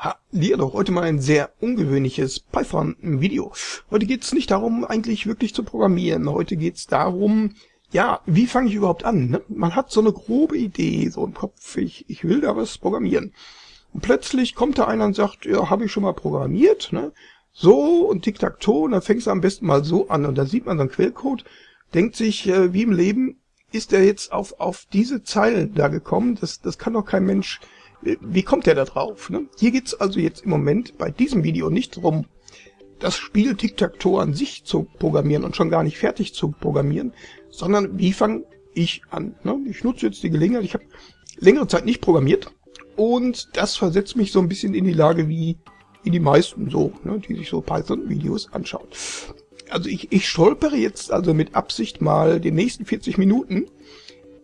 Hallihallo, heute mal ein sehr ungewöhnliches Python-Video. Heute geht es nicht darum, eigentlich wirklich zu programmieren. Heute geht es darum, ja, wie fange ich überhaupt an? Ne? Man hat so eine grobe Idee, so im Kopf, ich, ich will da was programmieren. Und plötzlich kommt da einer und sagt, ja, habe ich schon mal programmiert, ne? So und Tic-Tac-Toe, und dann fängst du am besten mal so an. Und da sieht man dann Quellcode, denkt sich, äh, wie im Leben, ist er jetzt auf, auf diese Zeilen da gekommen? Das, das kann doch kein Mensch wie kommt der da drauf? Ne? Hier geht's also jetzt im Moment bei diesem Video nicht darum, das Spiel Tic-Tac-Toe an sich zu programmieren und schon gar nicht fertig zu programmieren, sondern wie fange ich an? Ne? Ich nutze jetzt die Gelegenheit, ich habe längere Zeit nicht programmiert und das versetzt mich so ein bisschen in die Lage wie, wie die meisten so, ne, die sich so Python-Videos anschauen. Also ich, ich stolpere jetzt also mit Absicht mal den nächsten 40 Minuten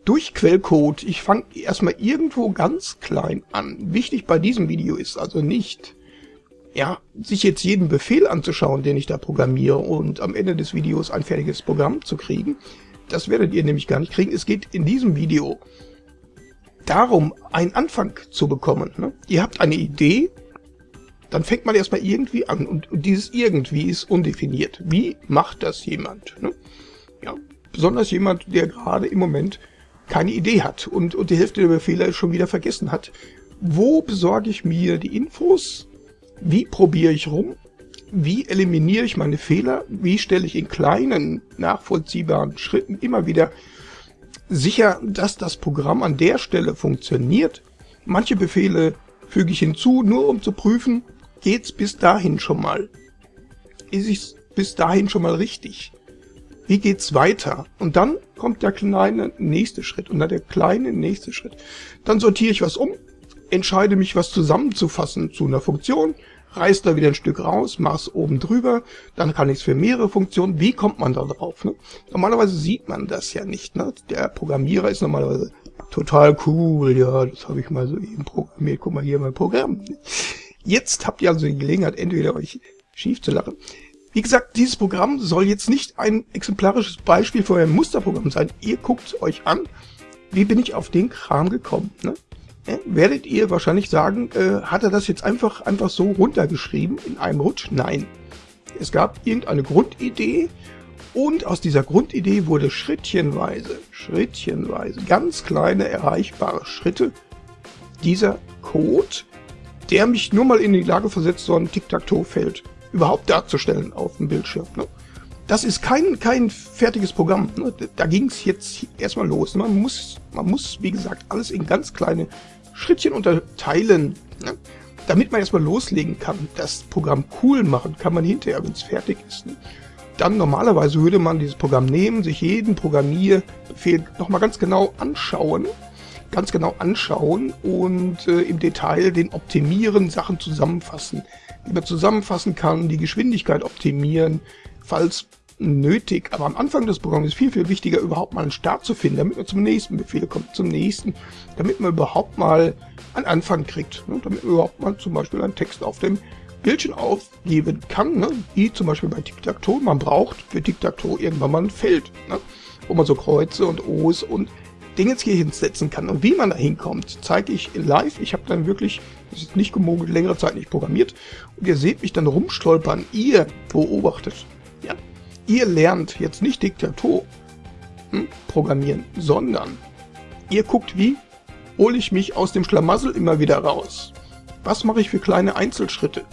durch Quellcode. Ich fange erstmal irgendwo ganz klein an. Wichtig bei diesem Video ist also nicht, ja, sich jetzt jeden Befehl anzuschauen, den ich da programmiere und am Ende des Videos ein fertiges Programm zu kriegen. Das werdet ihr nämlich gar nicht kriegen. Es geht in diesem Video darum, einen Anfang zu bekommen. Ne? Ihr habt eine Idee, dann fängt man erstmal irgendwie an und, und dieses irgendwie ist undefiniert. Wie macht das jemand? Ne? Ja, besonders jemand, der gerade im Moment keine Idee hat und, und die Hälfte der Befehle schon wieder vergessen hat. Wo besorge ich mir die Infos? Wie probiere ich rum? Wie eliminiere ich meine Fehler? Wie stelle ich in kleinen, nachvollziehbaren Schritten immer wieder sicher, dass das Programm an der Stelle funktioniert? Manche Befehle füge ich hinzu, nur um zu prüfen, geht's bis dahin schon mal? Ist es bis dahin schon mal richtig? Wie geht's weiter? Und dann kommt der kleine nächste Schritt und dann der kleine nächste Schritt. Dann sortiere ich was um, entscheide mich, was zusammenzufassen zu einer Funktion, reiß da wieder ein Stück raus, mach's oben drüber, dann kann ich es für mehrere Funktionen. Wie kommt man da drauf? Ne? Normalerweise sieht man das ja nicht. Ne? Der Programmierer ist normalerweise total cool, ja, das habe ich mal so eben programmiert, guck mal hier mein Programm. Jetzt habt ihr also die Gelegenheit, entweder euch schief zu lachen wie gesagt, dieses Programm soll jetzt nicht ein exemplarisches Beispiel für ein Musterprogramm sein. Ihr guckt euch an, wie bin ich auf den Kram gekommen. Ne? Ja, werdet ihr wahrscheinlich sagen, äh, hat er das jetzt einfach, einfach so runtergeschrieben in einem Rutsch? Nein. Es gab irgendeine Grundidee und aus dieser Grundidee wurde schrittchenweise, schrittchenweise, ganz kleine erreichbare Schritte dieser Code, der mich nur mal in die Lage versetzt, so ein Tic-Tac-Toe-Feld überhaupt darzustellen auf dem Bildschirm. Ne? Das ist kein, kein fertiges Programm. Ne? Da ging es jetzt erstmal los. Man muss, man muss, wie gesagt, alles in ganz kleine Schrittchen unterteilen, ne? damit man erstmal loslegen kann. Das Programm cool machen kann man hinterher, wenn es fertig ist. Ne? Dann normalerweise würde man dieses Programm nehmen, sich jeden Programmierbefehl nochmal ganz genau anschauen, ganz genau anschauen und äh, im Detail den optimieren, Sachen zusammenfassen man zusammenfassen kann, die Geschwindigkeit optimieren, falls nötig. Aber am Anfang des Programms ist viel, viel wichtiger, überhaupt mal einen Start zu finden, damit man zum nächsten Befehl kommt, zum nächsten, damit man überhaupt mal einen Anfang kriegt, ne? damit man überhaupt mal zum Beispiel einen Text auf dem Bildschirm aufgeben kann, ne? wie zum Beispiel bei Tic-Tac-Toe. Man braucht für Tic-Tac-Toe irgendwann mal ein Feld, ne? wo man so Kreuze und O's und Dinge hier hinsetzen kann. Und wie man da hinkommt, zeige ich live. Ich habe dann wirklich, das ist nicht gemogelt, längere Zeit nicht programmiert. Und ihr seht mich dann rumstolpern. Ihr beobachtet. Ja? Ihr lernt jetzt nicht Diktator hm, programmieren, sondern ihr guckt, wie hole ich mich aus dem Schlamassel immer wieder raus. Was mache ich für kleine Einzelschritte?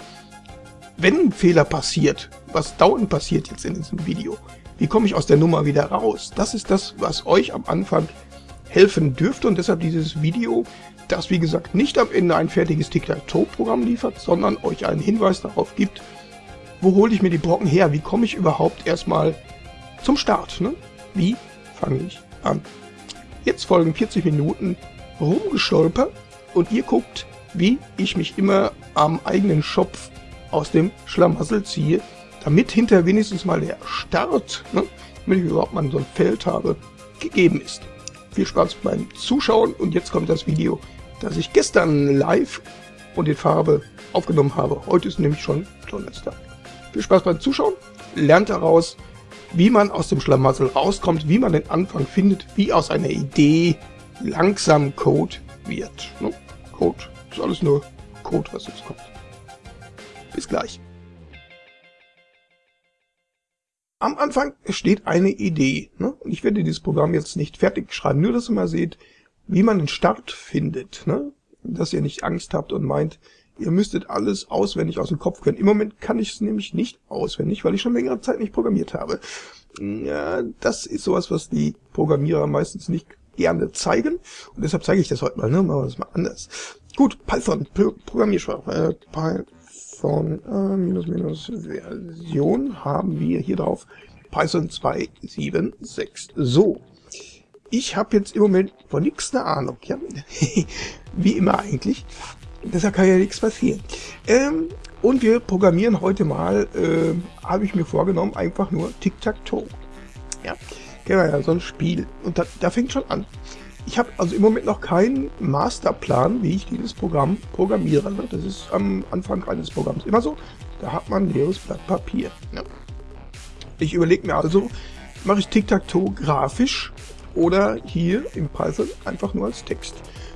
Wenn ein Fehler passiert, was dauernd passiert jetzt in diesem Video, wie komme ich aus der Nummer wieder raus? Das ist das, was euch am Anfang helfen dürfte und deshalb dieses Video, das wie gesagt nicht am Ende ein fertiges Tic-Tac-Toe-Programm liefert, sondern euch einen Hinweis darauf gibt, wo hole ich mir die Brocken her, wie komme ich überhaupt erstmal zum Start, ne? Wie fange ich an? Jetzt folgen 40 Minuten rumgestolpert und ihr guckt, wie ich mich immer am eigenen Schopf aus dem Schlamassel ziehe, damit hinter wenigstens mal der Start, ne, damit ich überhaupt mal so ein Feld habe, gegeben ist. Viel Spaß beim Zuschauen und jetzt kommt das Video, das ich gestern live und in Farbe aufgenommen habe. Heute ist nämlich schon Donnerstag. Viel Spaß beim Zuschauen, lernt daraus, wie man aus dem Schlamassel rauskommt, wie man den Anfang findet, wie aus einer Idee langsam Code wird. Ne? Code ist alles nur Code, was jetzt kommt. Bis gleich. Am Anfang steht eine Idee. Ne? Und ich werde dieses Programm jetzt nicht fertig schreiben, nur dass ihr mal seht, wie man den Start findet. Ne? Dass ihr nicht Angst habt und meint, ihr müsstet alles auswendig aus dem Kopf können. Im Moment kann ich es nämlich nicht auswendig, weil ich schon längere Zeit nicht programmiert habe. Ja, das ist sowas, was die Programmierer meistens nicht gerne zeigen. Und deshalb zeige ich das heute mal. Ne? Machen wir das mal anders. Gut, Python, Pro Programmiersprache. Äh, Python äh, minus minus Version haben wir hier drauf. Python 2.7.6. So, ich habe jetzt im Moment von nichts eine Ahnung. Ja? Wie immer eigentlich. Deshalb kann ja nichts passieren. Ähm, und wir programmieren heute mal, äh, habe ich mir vorgenommen, einfach nur Tic-Tac-Toe. Ja, wir ja, so ein Spiel. Und da, da fängt schon an. Ich habe also im Moment noch keinen Masterplan, wie ich dieses Programm programmiere. Ne? Das ist am Anfang eines Programms immer so. Da hat man ein leeres Blatt Papier. Ne? Ich überlege mir also, mache ich Tic-Tac-Toe grafisch oder hier im Python einfach nur als Text.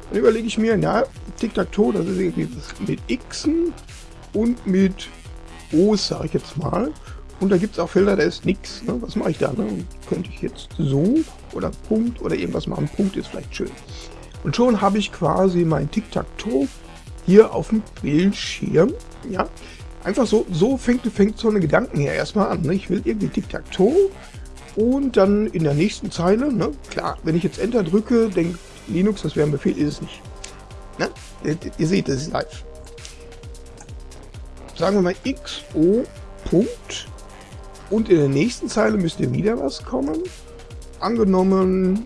Dann überlege ich mir, na, Tic-Tac-Toe, das ist irgendwie mit Xen und mit O's, sage ich jetzt mal. Und da gibt es auch Felder, da ist nichts. Ne? Was mache ich da? Ne? Könnte ich jetzt so oder Punkt oder irgendwas machen. Punkt ist vielleicht schön. Und schon habe ich quasi mein Tic-Tac-Toe hier auf dem Bildschirm. Ja, einfach so, so fängt, fängt so eine Gedanken her erstmal an. Ne? Ich will irgendwie Tic-Tac-Toe und dann in der nächsten Zeile, ne? klar, wenn ich jetzt Enter drücke, denkt Linux, das wäre ein Befehl, ist es nicht. Ne? Ihr, ihr seht, das ist live. Sagen wir mal xo Punkt und in der nächsten Zeile müsste wieder was kommen. Angenommen,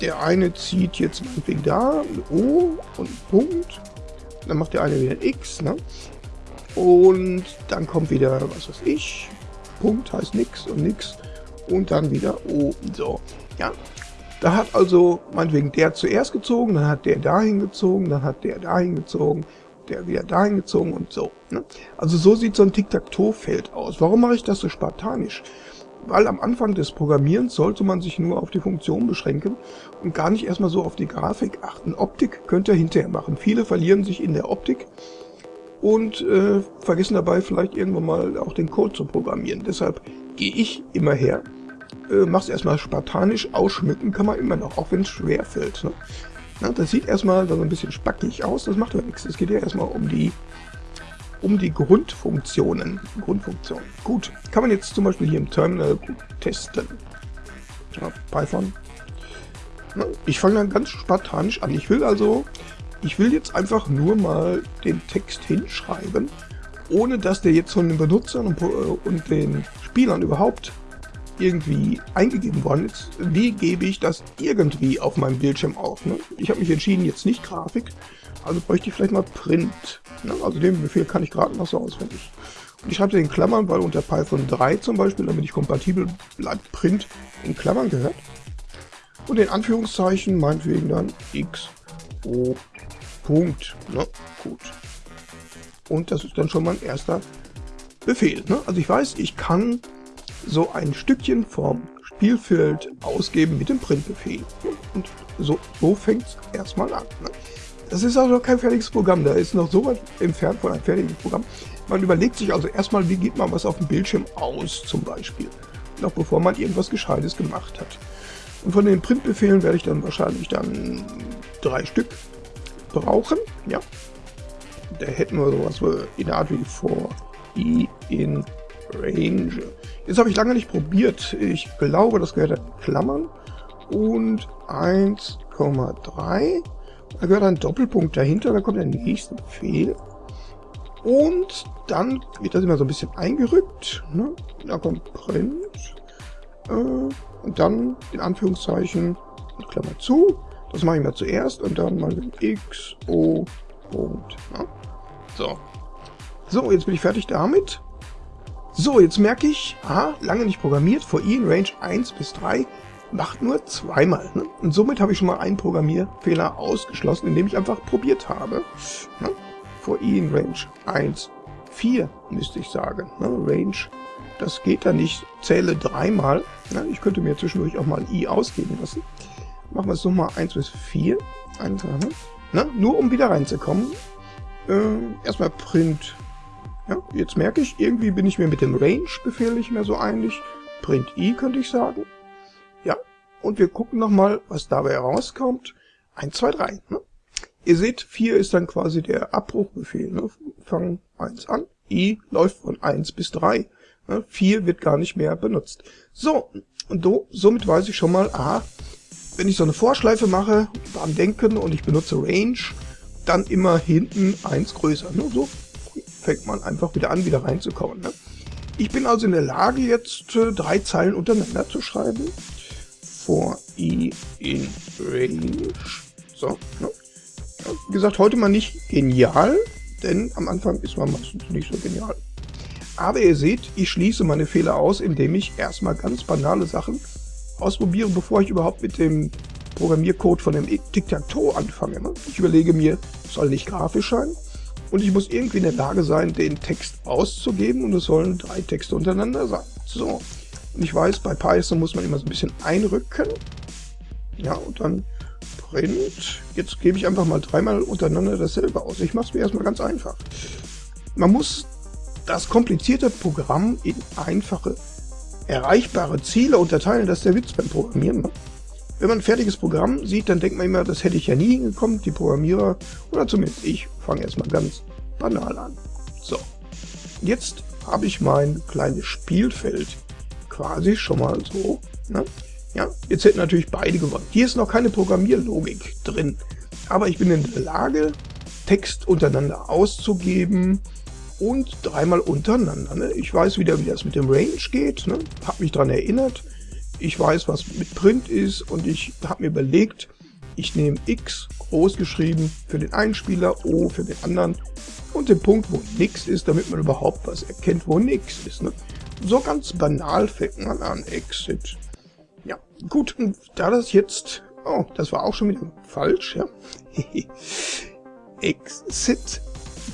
der eine zieht jetzt meinetwegen da ein O und ein Punkt. Dann macht der eine wieder ein X. Ne? Und dann kommt wieder, was weiß ich, Punkt heißt nix und nix. Und dann wieder O. So, ja. Da hat also meinetwegen der zuerst gezogen, dann hat der dahin gezogen, dann hat der dahin gezogen, der wieder dahin gezogen und so. Ne? Also so sieht so ein Tic-Tac-Toe-Feld aus. Warum mache ich das so spartanisch? Weil am Anfang des Programmierens sollte man sich nur auf die Funktion beschränken und gar nicht erstmal so auf die Grafik achten. Optik könnt ihr hinterher machen. Viele verlieren sich in der Optik und äh, vergessen dabei vielleicht irgendwann mal auch den Code zu programmieren. Deshalb gehe ich immer her, äh, mach's erstmal spartanisch, ausschmücken kann man immer noch, auch wenn es schwer fällt. Ne? Na, das sieht erstmal so ein bisschen spackig aus, das macht aber nichts. Es geht ja erstmal um die um die Grundfunktionen. Grundfunktionen. Gut, kann man jetzt zum Beispiel hier im Terminal testen. Ja, Python. Ich fange dann ganz spartanisch an. Ich will also, ich will jetzt einfach nur mal den Text hinschreiben, ohne dass der jetzt von den Benutzern und, und den Spielern überhaupt irgendwie eingegeben worden ist, wie gebe ich das irgendwie auf meinem Bildschirm auf? Ne? Ich habe mich entschieden, jetzt nicht Grafik, also bräuchte ich vielleicht mal Print. Ne? Also den Befehl kann ich gerade noch so auswendig. Und ich schreibe den in Klammern, weil unter Python 3 zum Beispiel, damit ich kompatibel bleibt, Print in Klammern gehört. Und in Anführungszeichen meinetwegen dann x Punkt. Ne? Gut. Und das ist dann schon mein erster Befehl. Ne? Also ich weiß, ich kann so ein Stückchen vom Spielfeld ausgeben mit dem Printbefehl. Und so, so fängt es erstmal an. Ne? Das ist also kein fertiges Programm, da ist noch so weit entfernt von einem fertigen Programm. Man überlegt sich also erstmal, wie geht man was auf dem Bildschirm aus zum Beispiel. Noch bevor man irgendwas Gescheites gemacht hat. Und von den Printbefehlen werde ich dann wahrscheinlich dann drei Stück brauchen. Ja. Da hätten wir sowas in der Art wie for i in range Jetzt habe ich lange nicht probiert. Ich glaube, das gehört an Klammern. Und 1,3. Da gehört ein Doppelpunkt dahinter. Da kommt der nächste Befehl. Und dann wird das immer so ein bisschen eingerückt. Ne? Da kommt Print. Äh, und dann in Anführungszeichen Klammer zu. Das mache ich mal zuerst und dann mal x, o, Punkt. Ne? So. So, jetzt bin ich fertig damit. So, jetzt merke ich, aha, lange nicht programmiert, for i in Range 1 bis 3 macht nur zweimal. Ne? Und somit habe ich schon mal einen Programmierfehler ausgeschlossen, indem ich einfach probiert habe. Ne? For i in Range 1, 4 müsste ich sagen. Ne? Range, das geht da nicht, zähle dreimal. Ne? Ich könnte mir zwischendurch auch mal i ausgeben lassen. Machen wir es nochmal 1 bis 4. 1, ne? Nur um wieder reinzukommen. Äh, erstmal Print. Ja, jetzt merke ich, irgendwie bin ich mir mit dem Range-Befehl nicht mehr so einig. Print i könnte ich sagen. Ja, und wir gucken nochmal, was dabei herauskommt. 1, 2, 3. Ne? Ihr seht, 4 ist dann quasi der Abbruchbefehl. Ne? Fangen 1 an. i läuft von 1 bis 3. Ne? 4 wird gar nicht mehr benutzt. So, und do, somit weiß ich schon mal, aha, wenn ich so eine Vorschleife mache, beim Denken und ich benutze Range, dann immer hinten 1 größer. Ne? So fängt man einfach wieder an, wieder reinzukommen. Ne? Ich bin also in der Lage, jetzt äh, drei Zeilen untereinander zu schreiben. For i in range. So, ne? ja, wie gesagt, heute mal nicht genial, denn am Anfang ist man meistens nicht so genial. Aber ihr seht, ich schließe meine Fehler aus, indem ich erstmal ganz banale Sachen ausprobiere, bevor ich überhaupt mit dem Programmiercode von dem Tic-Tac-Toe anfange. Ne? Ich überlege mir, soll nicht grafisch sein und ich muss irgendwie in der Lage sein, den Text auszugeben und es sollen drei Texte untereinander sein. So, und ich weiß, bei Python muss man immer so ein bisschen einrücken. Ja, und dann Print. Jetzt gebe ich einfach mal dreimal untereinander dasselbe aus. Ich mache es mir erstmal ganz einfach. Man muss das komplizierte Programm in einfache, erreichbare Ziele unterteilen. Das ist der Witz beim Programmieren. Wenn man ein fertiges Programm sieht, dann denkt man immer, das hätte ich ja nie hingekommen. Die Programmierer, oder zumindest ich, fange erstmal ganz banal an. So, jetzt habe ich mein kleines Spielfeld quasi schon mal so. Ne? Ja, jetzt hätten natürlich beide gewonnen. Hier ist noch keine Programmierlogik drin. Aber ich bin in der Lage, Text untereinander auszugeben und dreimal untereinander. Ne? Ich weiß wieder, wie das mit dem Range geht. Ne? Habe mich daran erinnert ich weiß, was mit Print ist und ich habe mir überlegt, ich nehme X groß geschrieben für den einen Spieler, O für den anderen und den Punkt, wo nix ist, damit man überhaupt was erkennt, wo nix ist. Ne? So ganz banal fängt man an, Exit. Ja, gut, da das jetzt, oh, das war auch schon wieder falsch, ja. Exit,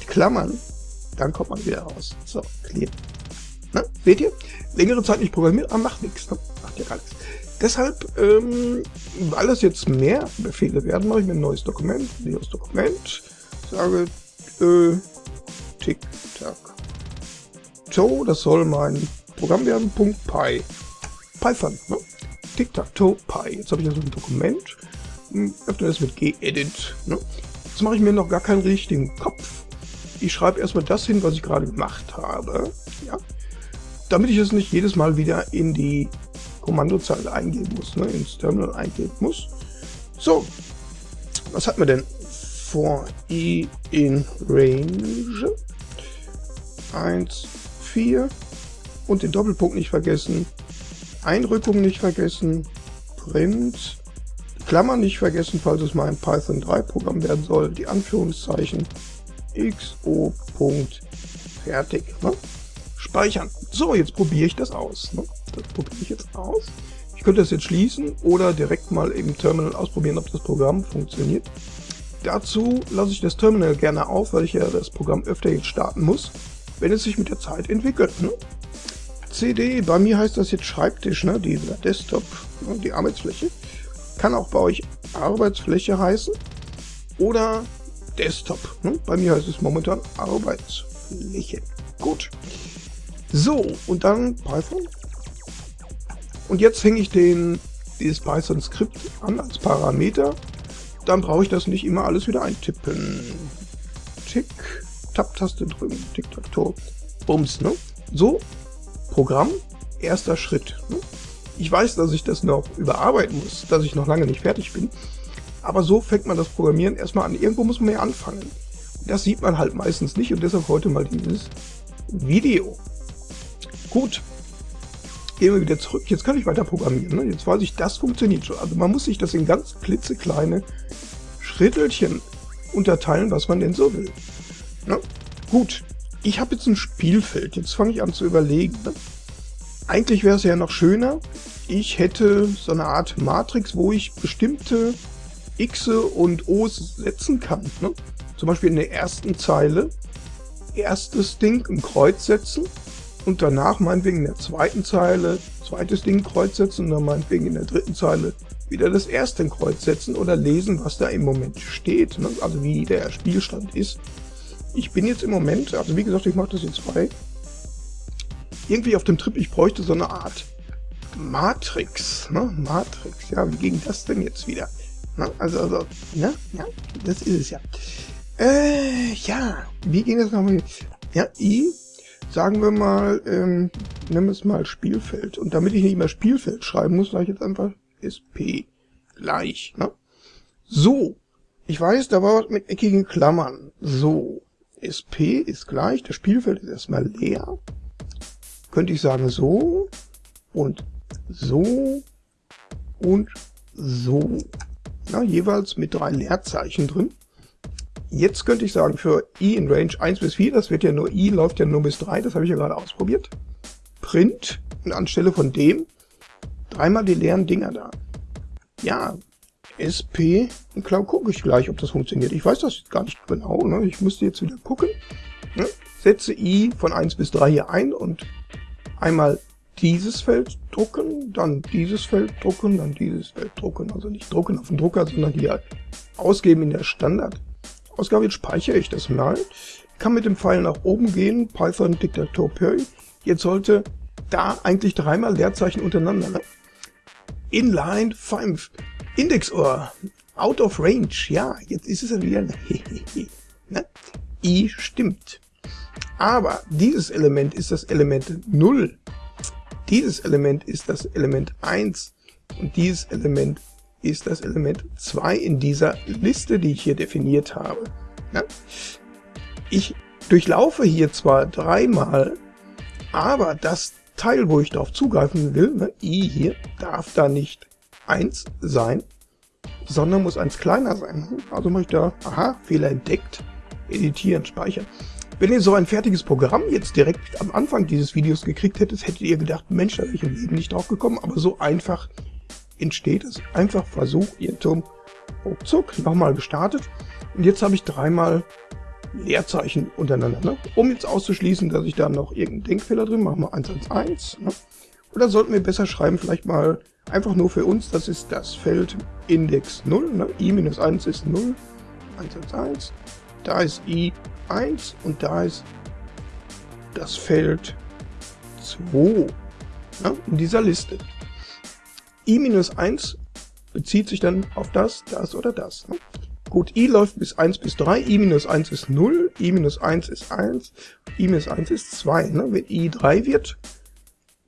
Klammern, dann kommt man wieder raus. So, clear. Na, seht ihr? Längere Zeit nicht programmiert, aber macht nichts. Ne? Macht ja gar. Deshalb, ähm, weil es jetzt mehr Befehle werden, mache ich mir ein neues Dokument, neues Dokument, sage äh, tick tack toe, das soll mein Programm werden, Punkt .py. Python, ne? tick tack toe py. Jetzt habe ich also ein Dokument, hm, öffne das mit gedit. Ne? Jetzt mache ich mir noch gar keinen richtigen Kopf. Ich schreibe erstmal das hin, was ich gerade gemacht habe. Ja, damit ich es nicht jedes Mal wieder in die Kommandozeile eingeben muss, ne, ins Terminal eingeben muss. So, was hat man denn? For i in range 1, 4 und den Doppelpunkt nicht vergessen, Einrückung nicht vergessen, Print, Klammern nicht vergessen, falls es mal ein Python 3 Programm werden soll, die Anführungszeichen, xo. Fertig. Ne? Speichern. So, jetzt probiere ich das aus. Ne? Das probiere ich jetzt aus. Ich könnte das jetzt schließen oder direkt mal im Terminal ausprobieren, ob das Programm funktioniert. Dazu lasse ich das Terminal gerne auf, weil ich ja das Programm öfter jetzt starten muss, wenn es sich mit der Zeit entwickelt. Ne? CD, bei mir heißt das jetzt Schreibtisch, ne? dieser Desktop, ne? die Arbeitsfläche. Kann auch bei euch Arbeitsfläche heißen oder Desktop. Ne? Bei mir heißt es momentan Arbeitsfläche. Gut. So, und dann Python. Und jetzt hänge ich den, dieses Python-Skript an als Parameter. Dann brauche ich das nicht immer alles wieder eintippen. Tick, Tab-Taste drücken, Tick, Tack, Tor, Bums, ne? So, Programm, erster Schritt. Ne? Ich weiß, dass ich das noch überarbeiten muss, dass ich noch lange nicht fertig bin. Aber so fängt man das Programmieren erstmal an. Irgendwo muss man ja anfangen. Das sieht man halt meistens nicht und deshalb heute mal dieses Video. Gut. Gehen wir wieder zurück. Jetzt kann ich weiter programmieren. Ne? Jetzt weiß ich, das funktioniert schon. Also man muss sich das in ganz klitzekleine Schrittelchen unterteilen, was man denn so will. Ne? Gut. Ich habe jetzt ein Spielfeld. Jetzt fange ich an zu überlegen. Ne? Eigentlich wäre es ja noch schöner, ich hätte so eine Art Matrix, wo ich bestimmte X und O's setzen kann. Ne? Zum Beispiel in der ersten Zeile erstes Ding ein Kreuz setzen und danach meinetwegen in der zweiten Zeile zweites Ding Kreuz setzen und dann meinetwegen in der dritten Zeile wieder das erste Kreuz setzen oder lesen, was da im Moment steht, ne? also wie der Spielstand ist. ich bin jetzt im Moment, also wie gesagt, ich mache das jetzt frei, irgendwie auf dem Trip, ich bräuchte so eine Art Matrix, ne? Matrix, ja, wie ging das denn jetzt wieder? Na, also, also, ne? Ja, das ist es ja. Äh, ja, wie ging das nochmal? Ja, I, sagen wir mal, ähm, wir es mal Spielfeld. Und damit ich nicht mehr Spielfeld schreiben muss, sage ich jetzt einfach SP gleich, ne? So, ich weiß, da war was mit eckigen Klammern. So, SP ist gleich, das Spielfeld ist erstmal leer. Könnte ich sagen so und so und so. Ja, jeweils mit drei Leerzeichen drin. Jetzt könnte ich sagen, für i in Range 1 bis 4, das wird ja nur i, läuft ja nur bis 3, das habe ich ja gerade ausprobiert. Print und anstelle von dem dreimal die leeren Dinger da. Ja, SP, und klar gucke ich gleich, ob das funktioniert. Ich weiß das gar nicht genau, ne? ich müsste jetzt wieder gucken. Ne? Setze i von 1 bis 3 hier ein und einmal dieses Feld drucken, dann dieses Feld drucken, dann dieses Feld drucken. Also nicht drucken auf dem Drucker, sondern hier ausgeben in der Standardausgabe. Jetzt speichere ich das mal. Kann mit dem Pfeil nach oben gehen, Python Diktator Perry. Jetzt sollte da eigentlich dreimal Leerzeichen untereinander. Ne? Inline 5. Indexohr. Out of range. Ja, jetzt ist es ja wieder. ne? I stimmt. Aber dieses Element ist das Element 0. Dieses Element ist das Element 1 und dieses Element ist das Element 2 in dieser Liste, die ich hier definiert habe. Ja? Ich durchlaufe hier zwar dreimal, aber das Teil, wo ich darauf zugreifen will, ne, i hier, darf da nicht 1 sein, sondern muss 1 kleiner sein. Also mache ich da, aha, Fehler entdeckt, editieren, speichern. Wenn ihr so ein fertiges Programm jetzt direkt am Anfang dieses Videos gekriegt hättet, hättet ihr gedacht, Mensch, da wäre ich im Leben nicht drauf gekommen, aber so einfach entsteht es. Einfach Versuch, Irrtum, ruckzuck, nochmal gestartet. Und jetzt habe ich dreimal Leerzeichen untereinander. Ne? Um jetzt auszuschließen, dass ich da noch irgendeinen Denkfehler drin mache, mal 111. Ne? Oder sollten wir besser schreiben, vielleicht mal einfach nur für uns, das ist das Feld Index 0, ne? i-1 ist 0, 111, da ist i 1 und da ist das Feld 2 ne, in dieser Liste. I-1 bezieht sich dann auf das, das oder das. Ne? Gut, i läuft bis 1 bis 3, i-1 ist 0, i-1 ist 1, i-1 ist 2. Ne? Wenn i 3 wird,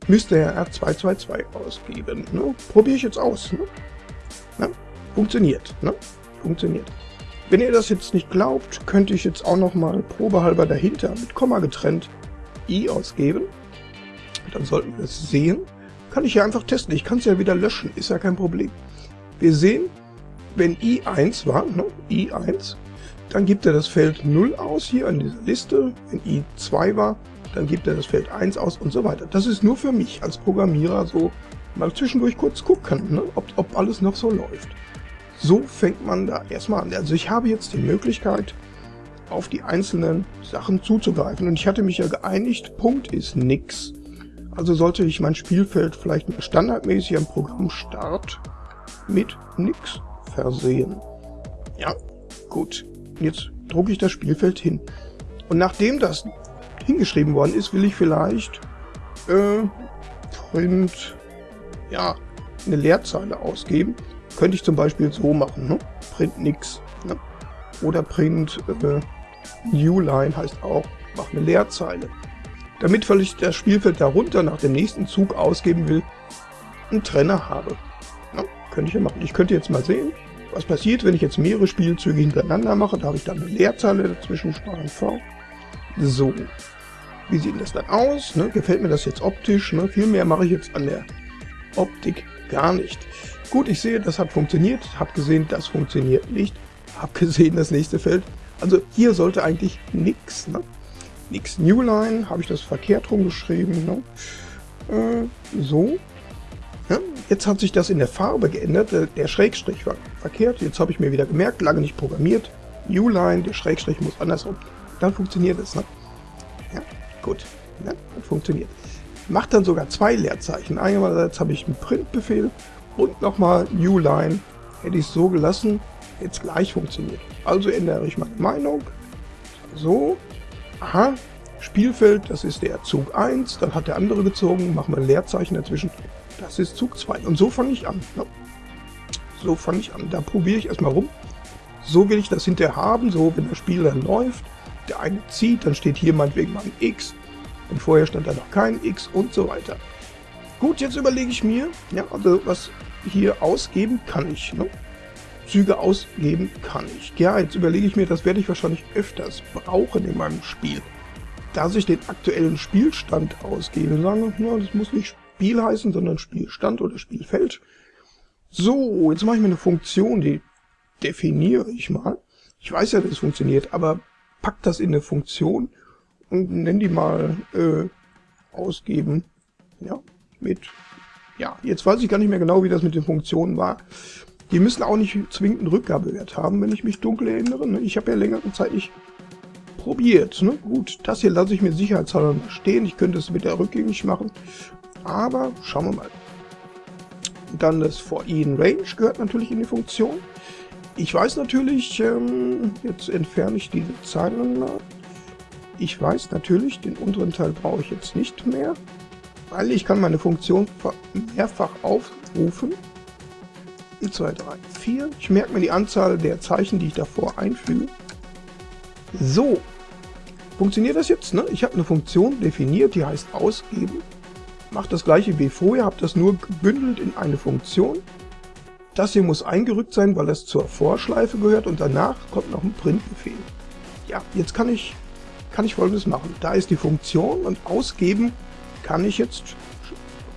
müsste er R222 ausgeben. Ne? Probiere ich jetzt aus. Ne? Ne? Funktioniert. Ne? Funktioniert. Wenn ihr das jetzt nicht glaubt, könnte ich jetzt auch nochmal probehalber dahinter mit Komma getrennt i ausgeben. Dann sollten wir es sehen. Kann ich ja einfach testen. Ich kann es ja wieder löschen, ist ja kein Problem. Wir sehen, wenn i1 war, ne, i1, dann gibt er das Feld 0 aus hier an dieser Liste. Wenn i2 war, dann gibt er das Feld 1 aus und so weiter. Das ist nur für mich als Programmierer so mal zwischendurch kurz gucken, ne, ob, ob alles noch so läuft. So fängt man da erstmal an. Also ich habe jetzt die Möglichkeit, auf die einzelnen Sachen zuzugreifen. Und ich hatte mich ja geeinigt, Punkt ist nix. Also sollte ich mein Spielfeld vielleicht standardmäßig am Programm Start mit nix versehen. Ja, gut. Jetzt drucke ich das Spielfeld hin. Und nachdem das hingeschrieben worden ist, will ich vielleicht äh, Print, ja, eine Leerzeile ausgeben. Könnte ich zum Beispiel so machen, ne? Print nix. Ne? Oder Print äh, Newline heißt auch, mach eine Leerzeile. Damit, weil ich das Spielfeld darunter nach dem nächsten Zug ausgeben will, einen Trenner habe. Ne? Könnte ich ja machen. Ich könnte jetzt mal sehen, was passiert, wenn ich jetzt mehrere Spielzüge hintereinander mache. Da habe ich dann eine Leerzeile dazwischen, Steuern V. So. Wie sieht das dann aus? Ne? Gefällt mir das jetzt optisch? Ne? Viel mehr mache ich jetzt an der Optik gar nicht. Gut, ich sehe, das hat funktioniert. Hab gesehen, das funktioniert nicht. Hab gesehen, das nächste Feld. Also hier sollte eigentlich nichts. Ne? Nix Newline, habe ich das verkehrt rumgeschrieben. Ne? Äh, so. Ja, jetzt hat sich das in der Farbe geändert. Der, der Schrägstrich war verkehrt. Jetzt habe ich mir wieder gemerkt, lange nicht programmiert. Newline, der Schrägstrich muss andersrum. Dann funktioniert es. Ne? Ja, gut. Ja, funktioniert. Macht dann sogar zwei Leerzeichen. Einerseits habe ich einen Printbefehl und nochmal New Line. Hätte ich es so gelassen, hätte es gleich funktioniert. Also ändere ich meine Meinung. So. Aha. Spielfeld, das ist der Zug 1, dann hat der andere gezogen, machen wir ein Leerzeichen dazwischen. Das ist Zug 2. Und so fange ich an. So fange ich an. Da probiere ich erstmal rum. So will ich das hinterher haben, so wenn das Spiel dann läuft. Der eine zieht, dann steht hier meinetwegen mal ein X. Und vorher stand da noch kein X und so weiter. Gut, jetzt überlege ich mir, ja, also was hier ausgeben kann ich. Ne? Züge ausgeben kann ich. Ja, jetzt überlege ich mir, das werde ich wahrscheinlich öfters brauchen in meinem Spiel. Dass ich den aktuellen Spielstand ausgebe. Sagen wir, das muss nicht Spiel heißen, sondern Spielstand oder Spielfeld. So, jetzt mache ich mir eine Funktion, die definiere ich mal. Ich weiß ja, dass es funktioniert, aber pack das in eine Funktion und nenne die mal äh, ausgeben. Ja, mit. Ja, jetzt weiß ich gar nicht mehr genau, wie das mit den Funktionen war. Die müssen auch nicht zwingend einen Rückgabewert haben, wenn ich mich dunkel erinnere. Ne? Ich habe ja längere Zeit nicht probiert. Ne? Gut, das hier lasse ich mir sicherheitshalber stehen. Ich könnte es wieder rückgängig machen. Aber schauen wir mal. Dann das For In Range gehört natürlich in die Funktion. Ich weiß natürlich, ähm, jetzt entferne ich diese Zeilen mal. Ich weiß natürlich, den unteren Teil brauche ich jetzt nicht mehr, weil ich kann meine Funktion mehrfach aufrufen. 2, 3, 4. Ich merke mir die Anzahl der Zeichen, die ich davor einfüge. So, funktioniert das jetzt? Ne? Ich habe eine Funktion definiert, die heißt ausgeben. Macht das gleiche wie vorher, habe das nur gebündelt in eine Funktion. Das hier muss eingerückt sein, weil es zur Vorschleife gehört und danach kommt noch ein Printbefehl. Ja, jetzt kann ich, kann ich folgendes machen. Da ist die Funktion und ausgeben kann ich jetzt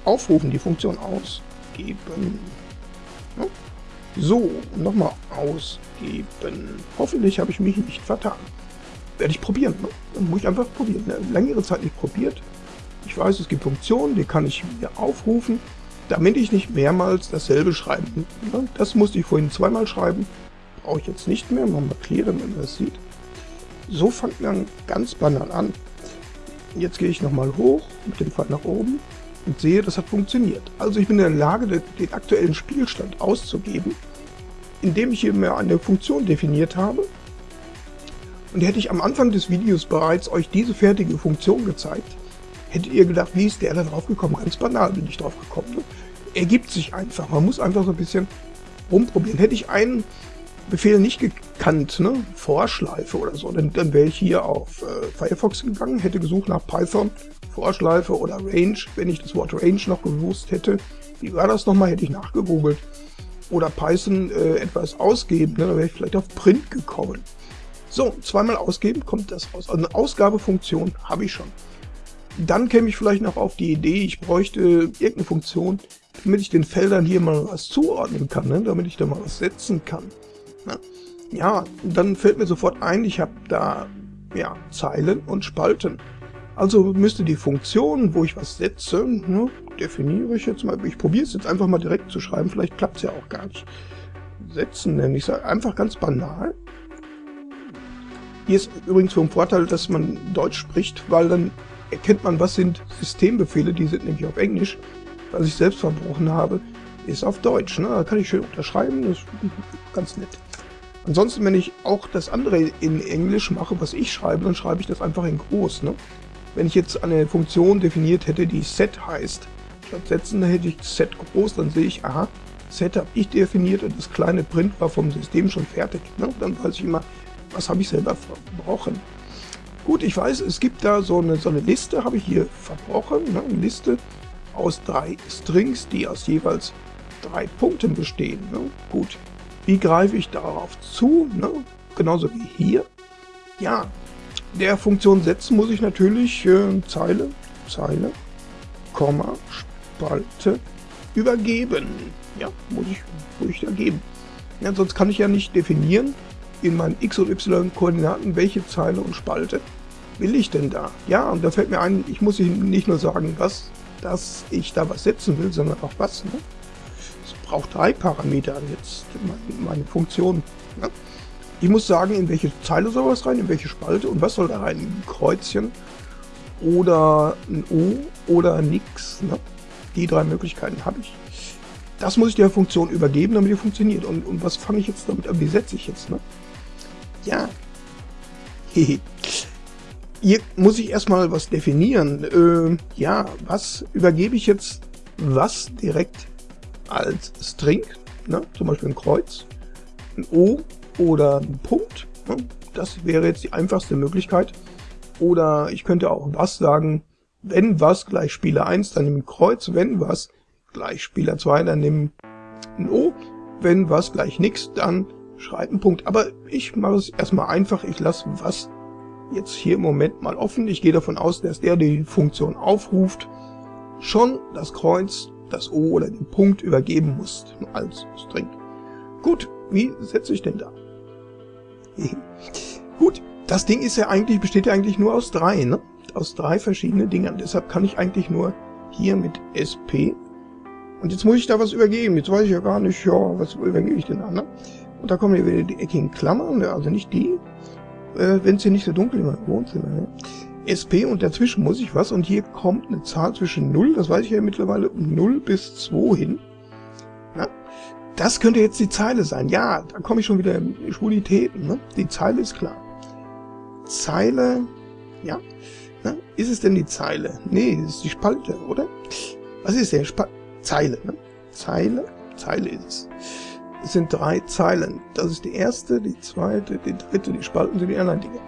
aufrufen, die Funktion ausgeben. So, nochmal ausgeben. Hoffentlich habe ich mich nicht vertan. Werde ich probieren. Ne? Dann muss ich einfach probieren. Eine längere Zeit nicht probiert. Ich weiß, es gibt Funktionen, die kann ich mir aufrufen, damit ich nicht mehrmals dasselbe schreiben. Ne? Das musste ich vorhin zweimal schreiben. Brauche ich jetzt nicht mehr. Machen wir clear, wenn man das sieht. So fängt man ganz banal an. Jetzt gehe ich nochmal hoch mit dem Pfeil nach oben und sehe, das hat funktioniert. Also ich bin in der Lage, den aktuellen Spielstand auszugeben, indem ich hier mir eine Funktion definiert habe. Und hätte ich am Anfang des Videos bereits euch diese fertige Funktion gezeigt, hättet ihr gedacht, wie ist der da drauf gekommen? Ganz banal bin ich drauf gekommen. Ne? Ergibt sich einfach. Man muss einfach so ein bisschen rumprobieren. Hätte ich einen Befehl nicht gekannt, ne? Vorschleife oder so, dann, dann wäre ich hier auf äh, Firefox gegangen, hätte gesucht nach Python Vorschleife oder Range, wenn ich das Wort Range noch gewusst hätte. Wie war das nochmal, hätte ich nachgegoogelt. Oder Python äh, etwas ausgeben, ne? dann wäre ich vielleicht auf Print gekommen. So, zweimal ausgeben, kommt das raus. Also eine Ausgabefunktion habe ich schon. Dann käme ich vielleicht noch auf die Idee, ich bräuchte irgendeine Funktion, damit ich den Feldern hier mal was zuordnen kann, ne? damit ich da mal was setzen kann. Ne? Ja, dann fällt mir sofort ein, ich habe da ja, Zeilen und Spalten. Also müsste die Funktion, wo ich was setze, ne, definiere ich jetzt mal. Ich probiere es jetzt einfach mal direkt zu schreiben, vielleicht klappt es ja auch gar nicht. Setzen nenne ich es einfach ganz banal. Hier ist übrigens vom Vorteil, dass man Deutsch spricht, weil dann erkennt man, was sind Systembefehle, die sind nämlich auf Englisch. Was ich selbst verbrochen habe, ist auf Deutsch. Ne? Da kann ich schön unterschreiben, das ist ganz nett. Ansonsten, wenn ich auch das andere in Englisch mache, was ich schreibe, dann schreibe ich das einfach in groß. Ne? Wenn ich jetzt eine Funktion definiert hätte, die set heißt, statt setzen, dann hätte ich set groß, dann sehe ich, aha, set habe ich definiert und das kleine Print war vom System schon fertig. Ne? Dann weiß ich immer, was habe ich selber verbrochen. Gut, ich weiß, es gibt da so eine, so eine Liste, habe ich hier verbrochen, ne? eine Liste aus drei Strings, die aus jeweils drei Punkten bestehen. Ne? Gut, wie greife ich darauf zu? Ne? Genauso wie hier. Ja, der Funktion setzen muss ich natürlich äh, Zeile, Zeile, Komma, Spalte übergeben. Ja, muss ich, muss ich da geben. Ja, sonst kann ich ja nicht definieren in meinen x- und y-Koordinaten, welche Zeile und Spalte will ich denn da? Ja, und da fällt mir ein, ich muss Ihnen nicht nur sagen, was, dass ich da was setzen will, sondern auch was. Ne? Es braucht drei Parameter jetzt, meine, meine Funktion. Ne? Ich muss sagen, in welche Zeile soll was rein, in welche Spalte und was soll da rein? Ein Kreuzchen oder ein O oder nix. Ne? Die drei Möglichkeiten habe ich. Das muss ich der Funktion übergeben, damit die funktioniert. Und, und was fange ich jetzt damit an? Wie setze ich jetzt? Ne? Ja, Hier muss ich erstmal was definieren. Äh, ja, was übergebe ich jetzt was direkt als String? Ne? Zum Beispiel ein Kreuz, ein O oder ein Punkt. Ne? Das wäre jetzt die einfachste Möglichkeit. Oder ich könnte auch was sagen, wenn was gleich Spieler 1, dann nimm ein Kreuz, wenn was gleich Spieler 2, dann nimm ein O, wenn was gleich nix, dann schreib einen Punkt. Aber ich mache es erstmal einfach, ich lasse was jetzt hier im Moment mal offen. Ich gehe davon aus, dass der die Funktion aufruft, schon das Kreuz, das O oder den Punkt übergeben muss als String. Gut, wie setze ich denn da? Gut, das Ding ist ja eigentlich, besteht ja eigentlich nur aus drei, ne? Aus drei verschiedenen Dingern. Deshalb kann ich eigentlich nur hier mit SP. Und jetzt muss ich da was übergeben. Jetzt weiß ich ja gar nicht, ja, was übergebe ich denn da, ne? Und da kommen hier wieder die eckigen Klammern, also nicht die, äh, wenn es hier nicht so dunkel im Wohnzimmer. Ne? SP und dazwischen muss ich was und hier kommt eine Zahl zwischen 0, das weiß ich ja mittlerweile, 0 bis 2 hin. Na? Das könnte jetzt die Zeile sein. Ja, da komme ich schon wieder in Schwulitäten. Ne? Die Zeile ist klar. Zeile, ja. Na? Ist es denn die Zeile? Nee, das ist die Spalte, oder? Was ist denn? Spa Zeile, ne? Zeile? Zeile ist es. Es sind drei Zeilen. Das ist die erste, die zweite, die dritte, die Spalten sind die anderen Dinge.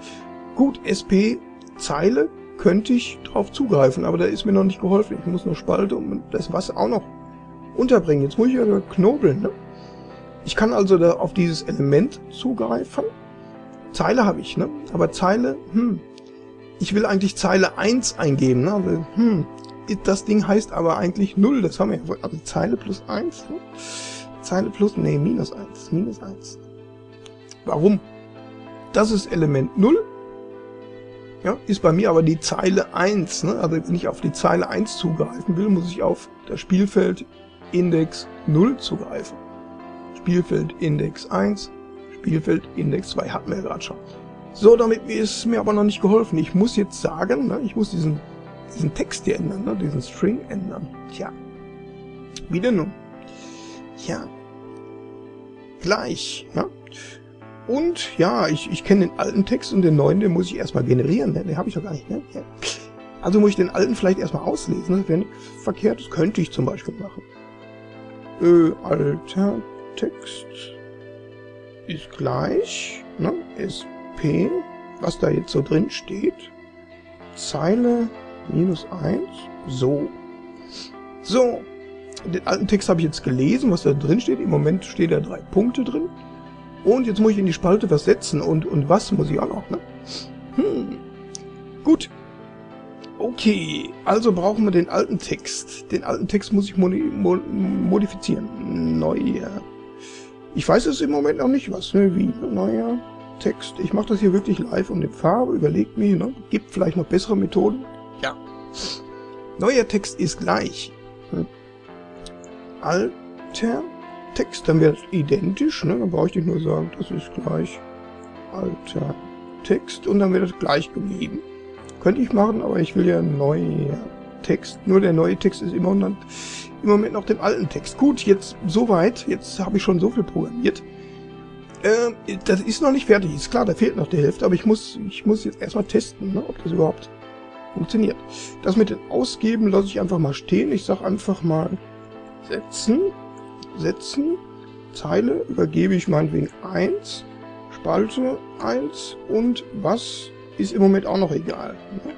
Gut, SP, Zeile, könnte ich drauf zugreifen, aber da ist mir noch nicht geholfen. Ich muss nur Spalte und das was auch noch unterbringen. Jetzt muss ich ja knobeln. Ne? Ich kann also da auf dieses Element zugreifen. Zeile habe ich, ne? aber Zeile, hm, ich will eigentlich Zeile 1 eingeben. Ne? Also, hm, das Ding heißt aber eigentlich 0, das haben wir ja, also Zeile plus 1. Ne? Zeile plus, nee, minus 1, minus 1. Warum? Das ist Element 0. Ja, ist bei mir aber die Zeile 1. Ne? Also wenn ich auf die Zeile 1 zugreifen will, muss ich auf das Spielfeld Index 0 zugreifen. Spielfeld Index 1, Spielfeld Index 2 hatten wir ja gerade schon. So, damit ist mir aber noch nicht geholfen. Ich muss jetzt sagen, ne, ich muss diesen, diesen Text hier ändern, ne, diesen String ändern. Tja, wie denn nun? Ja. Gleich, ja. Und ja, ich, ich kenne den alten Text und den neuen, den muss ich erstmal generieren. Ne? Den habe ich doch gar nicht. Ne? Also muss ich den alten vielleicht erstmal auslesen. Das wäre nichts Verkehrtes. Könnte ich zum Beispiel machen. Äh, alter Text ist gleich. Ne? SP, was da jetzt so drin steht. Zeile minus 1. So. So, den alten Text habe ich jetzt gelesen, was da drin steht. Im Moment stehen da drei Punkte drin. Und jetzt muss ich in die Spalte was setzen. Und, und was muss ich auch noch, ne? Hm. Gut. Okay, also brauchen wir den alten Text. Den alten Text muss ich modi modifizieren. Neuer. Ich weiß es im Moment noch nicht, was, ne? Wie? Neuer Text. Ich mache das hier wirklich live um die Farbe. Überlegt mir, ne? Gibt vielleicht noch bessere Methoden? Ja. Neuer Text ist gleich. Hm alter Text, dann wäre das identisch, ne? dann brauche ich nicht nur sagen, das ist gleich alter Text und dann wäre das gleich geblieben. Könnte ich machen, aber ich will ja neuer Text. Nur der neue Text ist immer, im Moment noch den alten Text. Gut, jetzt soweit. Jetzt habe ich schon so viel programmiert. Äh, das ist noch nicht fertig. Ist klar, da fehlt noch die Hälfte, aber ich muss, ich muss jetzt erstmal testen, ne, ob das überhaupt funktioniert. Das mit dem Ausgeben lasse ich einfach mal stehen. Ich sage einfach mal setzen, setzen, Zeile übergebe ich meinetwegen 1, Spalte 1 und was ist im Moment auch noch egal. Ne?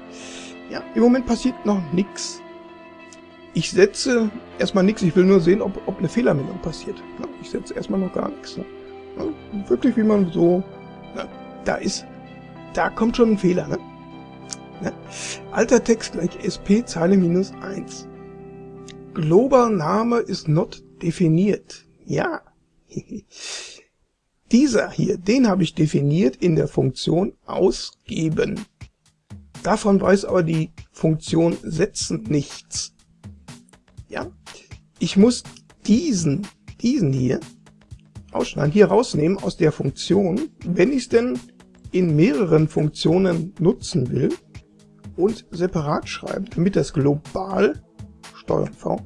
Ja, im Moment passiert noch nichts. Ich setze erstmal nichts, ich will nur sehen, ob, ob eine Fehlermeldung passiert. Ne? Ich setze erstmal noch gar nichts. Ne? Wirklich wie man so, da ist, da kommt schon ein Fehler. Ne? Alter Text gleich SP Zeile minus 1. Global Name ist not definiert. Ja. Dieser hier, den habe ich definiert in der Funktion ausgeben. Davon weiß aber die Funktion setzen nichts. Ja. Ich muss diesen, diesen hier ausschneiden, hier rausnehmen aus der Funktion, wenn ich es denn in mehreren Funktionen nutzen will und separat schreiben, damit das global Steuerung V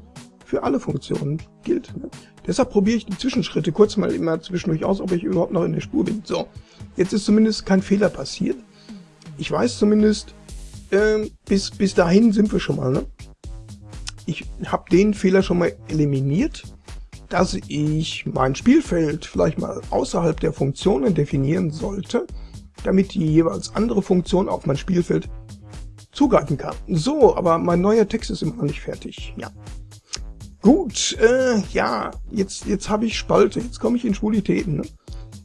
für alle Funktionen gilt. Ne? Deshalb probiere ich die Zwischenschritte kurz mal immer zwischendurch aus, ob ich überhaupt noch in der Spur bin. So, jetzt ist zumindest kein Fehler passiert. ich weiß zumindest, äh, bis, bis dahin sind wir schon mal. Ne? Ich habe den Fehler schon mal eliminiert, dass ich mein Spielfeld vielleicht mal außerhalb der Funktionen definieren sollte, damit die jeweils andere Funktion auf mein Spielfeld zugreifen kann. So, aber mein neuer Text ist immer noch nicht fertig. Ja. Gut, äh, ja, jetzt, jetzt habe ich Spalte, jetzt komme ich in Schwulitäten. Ne?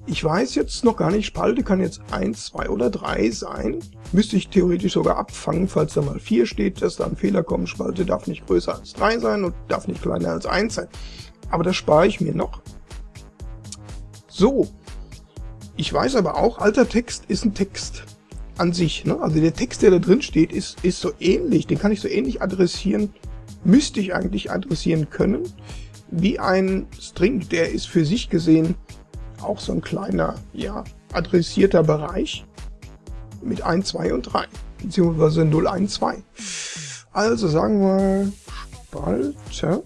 Ich weiß jetzt noch gar nicht, Spalte kann jetzt 1, 2 oder 3 sein. Müsste ich theoretisch sogar abfangen, falls da mal 4 steht, dass da ein Fehler kommt. Spalte darf nicht größer als 3 sein und darf nicht kleiner als 1 sein. Aber das spare ich mir noch. So, ich weiß aber auch, alter Text ist ein Text an sich. Ne? Also der Text, der da drin steht, ist, ist so ähnlich. Den kann ich so ähnlich adressieren, müsste ich eigentlich adressieren können, wie ein String. Der ist für sich gesehen auch so ein kleiner, ja, adressierter Bereich mit 1, 2 und 3, beziehungsweise 0, 1, 2. Also sagen wir Spalte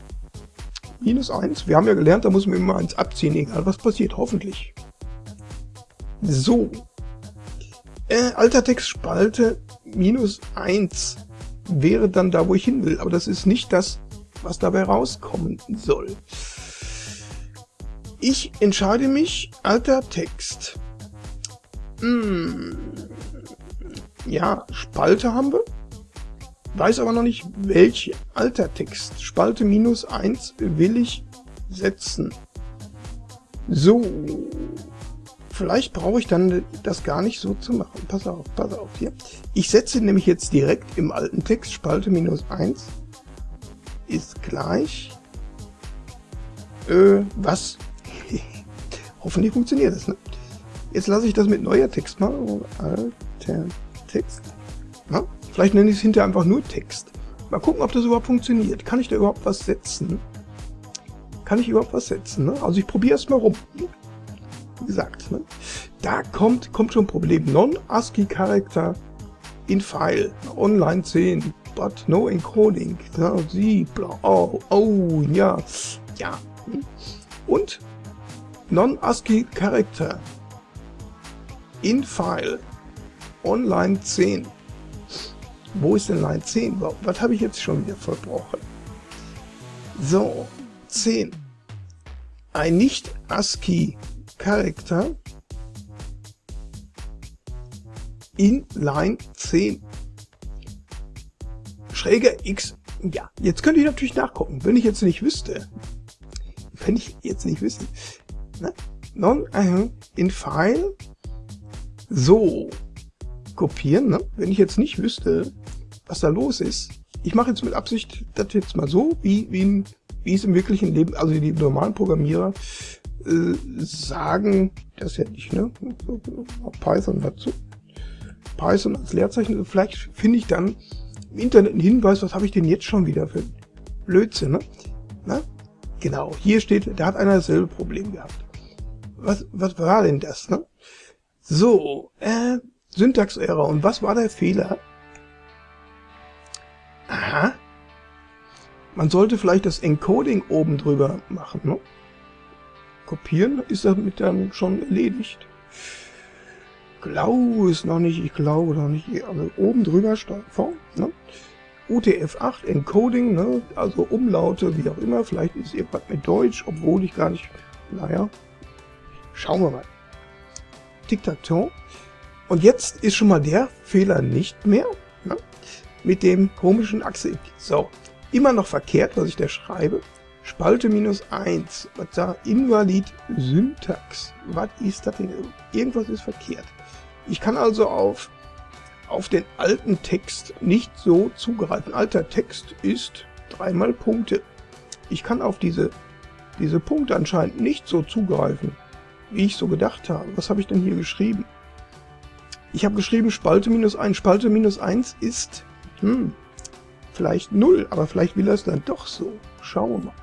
minus 1. Wir haben ja gelernt, da muss man immer 1 abziehen, egal was passiert, hoffentlich. So. Äh, alter Text Spalte minus 1 wäre dann da, wo ich hin will. Aber das ist nicht das, was dabei rauskommen soll. Ich entscheide mich, alter Text. Hm. Ja, Spalte haben wir. Weiß aber noch nicht, welche. Alter Text. Spalte minus 1 will ich setzen. So. Vielleicht brauche ich dann das gar nicht so zu machen. Pass auf, pass auf hier. Ich setze nämlich jetzt direkt im alten Text Spalte minus 1 ist gleich äh, was? Hoffentlich funktioniert das, ne? Jetzt lasse ich das mit neuer Text mal. Alter Text. Na? Vielleicht nenne ich es hinterher einfach nur Text. Mal gucken, ob das überhaupt funktioniert. Kann ich da überhaupt was setzen? Kann ich überhaupt was setzen? Ne? Also ich probiere es mal rum gesagt, ne? da kommt, kommt schon ein Problem. Non-ASCII-Character in File, online 10, but no encoding. Sie, bla, oh, oh, ja, ja. Und Non-ASCII-Character in File, online 10. Wo ist denn Line 10? Was habe ich jetzt schon wieder verbrochen? So, 10. Ein nicht ASCII Character in Line 10. Schräger X. Ja, jetzt könnte ich natürlich nachgucken, wenn ich jetzt nicht wüsste. Wenn ich jetzt nicht wüsste. Ne? Non äh, in File. So. Kopieren, ne? Wenn ich jetzt nicht wüsste, was da los ist. Ich mache jetzt mit Absicht das jetzt mal so, wie, wie, wie es im wirklichen Leben, also die normalen Programmierer äh, sagen, das ja nicht, ne? Python dazu. Python als Leerzeichen. Vielleicht finde ich dann im Internet einen Hinweis, was habe ich denn jetzt schon wieder für Blödsinn, ne? Na? Genau, hier steht, da hat einer dasselbe Problem gehabt. Was, was war denn das, ne? So, äh, Syntax-Error. Und was war der Fehler? Aha. Man sollte vielleicht das Encoding oben drüber machen, ne? Kopieren, ist damit dann schon erledigt. Glaube es noch nicht, ich glaube noch nicht. Also oben drüber vor, ne? UTF-8 Encoding, ne? also Umlaute, wie auch immer. Vielleicht ist irgendwas mit Deutsch, obwohl ich gar nicht... Naja, schauen wir mal. Tic-Tac-Toe. Und jetzt ist schon mal der Fehler nicht mehr ne? mit dem komischen Achse. So, immer noch verkehrt, was ich da schreibe. Spalte minus 1. Was da? Invalid Syntax. Was ist das denn? Irgendwas ist verkehrt. Ich kann also auf, auf den alten Text nicht so zugreifen. Alter Text ist dreimal Punkte. Ich kann auf diese, diese Punkte anscheinend nicht so zugreifen, wie ich so gedacht habe. Was habe ich denn hier geschrieben? Ich habe geschrieben Spalte minus 1. Spalte minus 1 ist, hm, vielleicht 0, aber vielleicht will er es dann doch so. Schauen wir mal.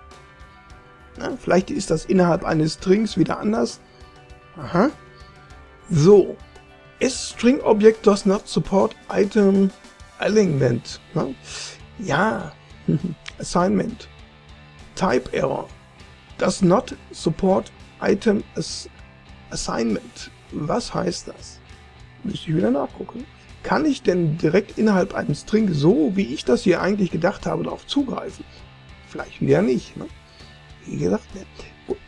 Ja, vielleicht ist das innerhalb eines Strings wieder anders. Aha. So. S-String Object does not support item alignment. Ne? Ja. Assignment. Type Error. Does not support item as assignment. Was heißt das? Müsste ich wieder nachgucken. kann ich denn direkt innerhalb einem String so, wie ich das hier eigentlich gedacht habe, darauf zugreifen? Vielleicht wieder nicht. Ne? Wie gesagt,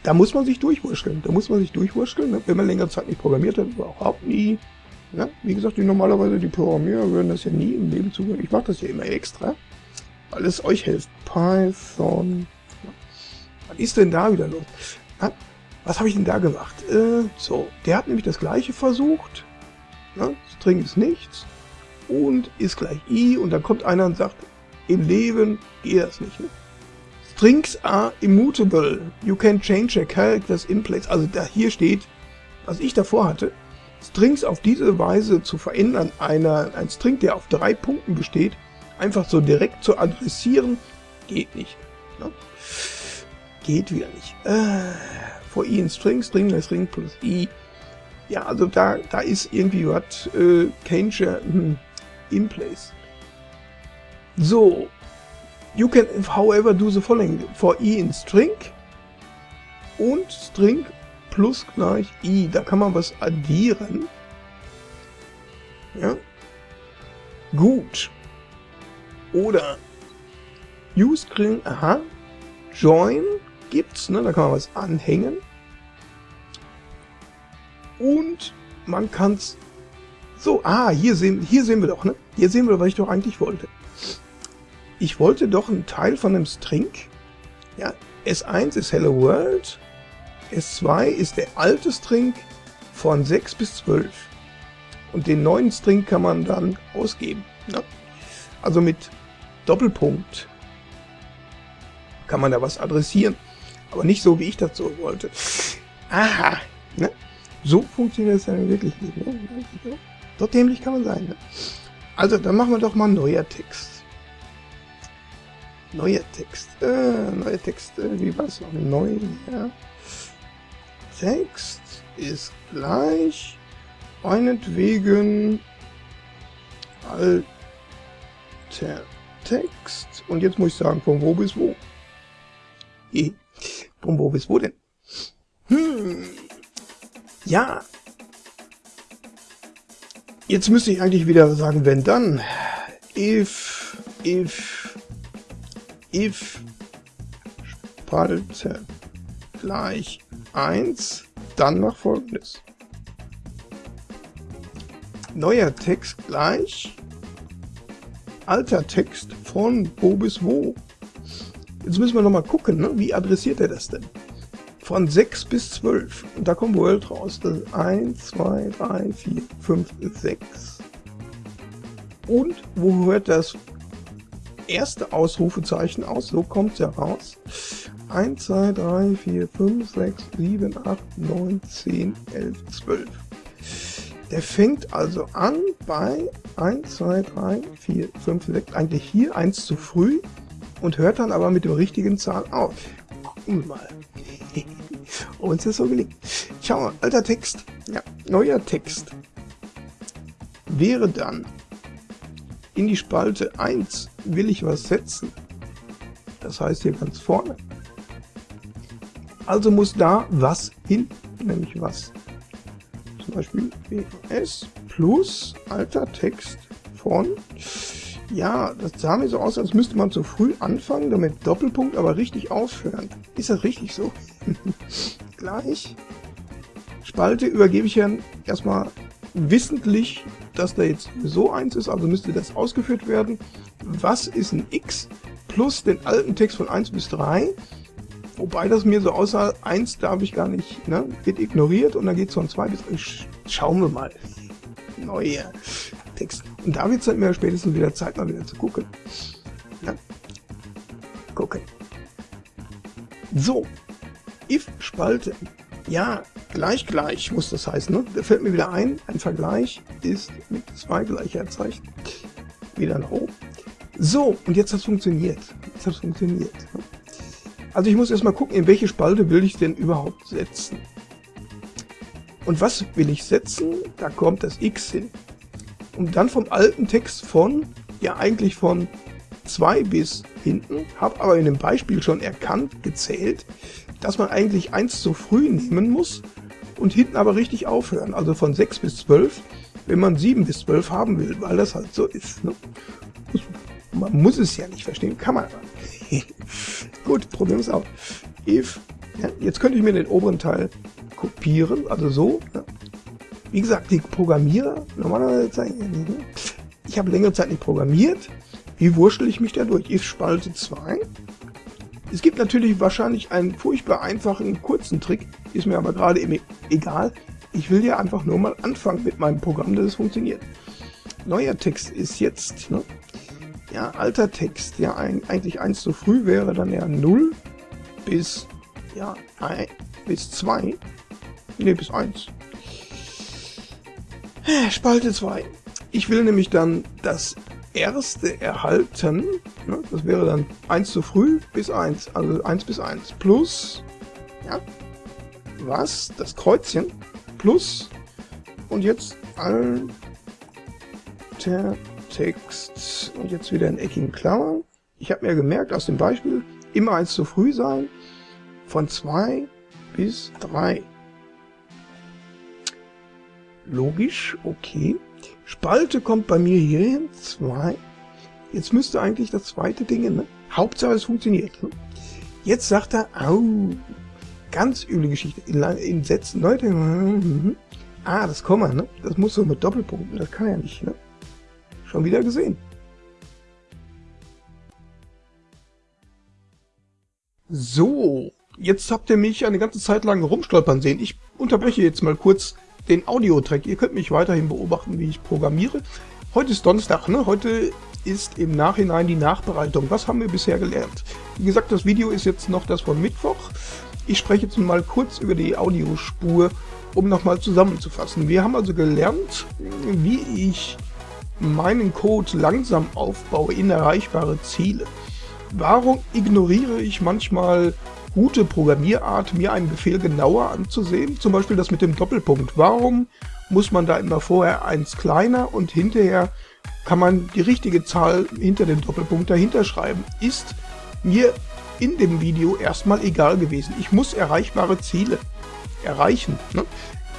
da muss man sich durchwurschteln. Da muss man sich durchwurschteln, ne? wenn man längere Zeit nicht programmiert hat, überhaupt nie. Ne? Wie gesagt, die normalerweise die Programmierer würden das ja nie im Leben zugreifen. Ich mache das ja immer extra, weil es euch hilft. Python. Was ist denn da wieder los? Na, was habe ich denn da gemacht? Äh, so, der hat nämlich das gleiche versucht. Ne? String ist nichts und ist gleich i und dann kommt einer und sagt, im Leben geht das nicht. Ne? Strings are immutable. You can change your characters in place. Also da hier steht, was ich davor hatte, Strings auf diese Weise zu verändern, einer, ein String, der auf drei Punkten besteht, einfach so direkt zu adressieren, geht nicht. Ne? Geht wieder nicht. Äh, for i in string, string string plus i. Ja, also da, da ist irgendwie was äh, Cancher hm, in place. So, you can however do the following. For i in string und string plus gleich i. Da kann man was addieren. Ja. Gut. Oder use string, aha, join gibt's, ne? da kann man was anhängen. Und man kann's so, ah, hier sehen, hier sehen wir doch, ne? Hier sehen wir, was ich doch eigentlich wollte. Ich wollte doch einen Teil von einem String. Ja, S1 ist Hello World. S2 ist der alte String von 6 bis 12. Und den neuen String kann man dann ausgeben. Ne? Also mit Doppelpunkt kann man da was adressieren. Aber nicht so, wie ich das so wollte. Aha. Ne? So funktioniert das ja wirklich nicht. Ne? So dämlich kann man sein. Ne? Also, dann machen wir doch mal Text. Neuer Text. Äh, neuer Text. Äh, wie war es noch? Neu. Ja. Text ist gleich meinetwegen alter Text. Und jetzt muss ich sagen, von wo bis wo. Je. Von wo bis wo denn? Hm. Ja. Jetzt müsste ich eigentlich wieder sagen, wenn dann. If, if, if Spalte gleich 1, dann nach folgendes. Neuer Text gleich alter Text von wo bis wo. Jetzt müssen wir nochmal gucken, ne? wie adressiert er das denn? Von 6 bis 12. Und da kommt World raus. Das ist 1, 2, 3, 4, 5, 6. Und wo hört das erste Ausrufezeichen aus? So kommt es ja raus. 1, 2, 3, 4, 5, 6, 7, 8, 9, 10, 11, 12. Der fängt also an bei 1, 2, 3, 4, 5, 6, eigentlich hier 1 zu früh und hört dann aber mit der richtigen Zahl auf. Gucken wir mal. Ob uns das so gelingt. Schau mal, alter Text. Ja, neuer Text. Wäre dann in die Spalte 1 will ich was setzen. Das heißt hier ganz vorne. Also muss da was hin, nämlich was. Zum Beispiel WS plus alter Text von ja, das sah mir so aus, als müsste man zu früh anfangen, damit Doppelpunkt aber richtig aufhören. Ist das richtig so? Gleich. Spalte übergebe ich ja erstmal wissentlich, dass da jetzt so eins ist, also müsste das ausgeführt werden. Was ist ein x plus den alten Text von 1 bis 3? Wobei das mir so aussah, 1 darf ich gar nicht, ne? wird ignoriert und dann geht es von 2 bis 3. Schauen wir mal. Neuer. Text. Und da wird es halt mir spätestens wieder Zeit, mal wieder zu gucken. Ja. Gucken. So. If-Spalte. Ja, gleich gleich muss das heißen. Ne? Da fällt mir wieder ein, ein Vergleich ist mit zwei Gleichheitszeichen. Wieder nach oben. So, und jetzt hat es funktioniert. Jetzt hat es funktioniert. Ne? Also ich muss erstmal gucken, in welche Spalte will ich denn überhaupt setzen. Und was will ich setzen? Da kommt das x hin und dann vom alten Text von, ja eigentlich von 2 bis hinten, habe aber in dem Beispiel schon erkannt, gezählt, dass man eigentlich 1 zu früh nehmen muss und hinten aber richtig aufhören. Also von 6 bis 12 wenn man 7 bis 12 haben will, weil das halt so ist. Ne? Man muss es ja nicht verstehen, kann man aber. Gut, Problem ist auch. If, ja, jetzt könnte ich mir den oberen Teil kopieren, also so. Ja. Wie gesagt, die Programmierer, normalerweise ne? ich habe längere Zeit nicht programmiert. Wie wurschtel ich mich da durch? If Spalte 2. Es gibt natürlich wahrscheinlich einen furchtbar einfachen, kurzen Trick, ist mir aber gerade egal. Ich will ja einfach nur mal anfangen mit meinem Programm, dass es funktioniert. Neuer Text ist jetzt, ne? Ja, alter Text, ja, eigentlich 1 zu früh wäre dann ja 0 bis, ja, 1, bis 2. Ne, bis 1. Spalte 2. Ich will nämlich dann das erste erhalten. Ne? Das wäre dann 1 zu früh bis 1. Also 1 bis 1. Plus, ja, was? Das Kreuzchen. Plus, und jetzt alter Text. Und jetzt wieder in eckigen Klammern. Ich habe mir gemerkt aus dem Beispiel, immer 1 zu früh sein. Von 2 bis 3. Logisch, okay. Spalte kommt bei mir hier hin, 2. Jetzt müsste eigentlich das zweite Ding, ne? Hauptsache es funktioniert. Ne? Jetzt sagt er, au, ganz üble Geschichte. In, in Sätzen, Leute, mhm. ah, das Komma, ne? Das muss so mit Doppelpunkten, das kann er nicht, ne? Schon wieder gesehen. So, jetzt habt ihr mich eine ganze Zeit lang rumstolpern sehen. Ich unterbreche jetzt mal kurz den Audio-Track. Ihr könnt mich weiterhin beobachten, wie ich programmiere. Heute ist Donnerstag, ne? Heute ist im Nachhinein die Nachbereitung. Was haben wir bisher gelernt? Wie gesagt, das Video ist jetzt noch das von Mittwoch. Ich spreche jetzt mal kurz über die Audiospur, um nochmal zusammenzufassen. Wir haben also gelernt, wie ich meinen Code langsam aufbaue in erreichbare Ziele. Warum ignoriere ich manchmal gute Programmierart, mir einen Befehl genauer anzusehen. Zum Beispiel das mit dem Doppelpunkt. Warum muss man da immer vorher eins kleiner und hinterher kann man die richtige Zahl hinter dem Doppelpunkt dahinter schreiben? Ist mir in dem Video erstmal egal gewesen. Ich muss erreichbare Ziele erreichen. Ne?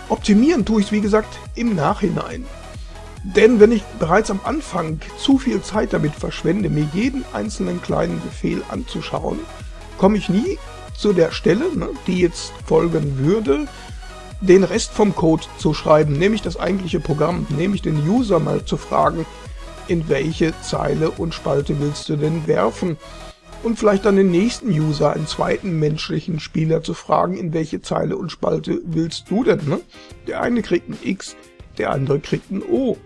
Optimieren tue ich es, wie gesagt, im Nachhinein. Denn wenn ich bereits am Anfang zu viel Zeit damit verschwende, mir jeden einzelnen kleinen Befehl anzuschauen, komme ich nie zu der Stelle, ne, die jetzt folgen würde, den Rest vom Code zu schreiben, nämlich das eigentliche Programm, nämlich den User mal zu fragen, in welche Zeile und Spalte willst du denn werfen? Und vielleicht dann den nächsten User, einen zweiten menschlichen Spieler zu fragen, in welche Zeile und Spalte willst du denn? Ne? Der eine kriegt ein X, der andere kriegt ein O.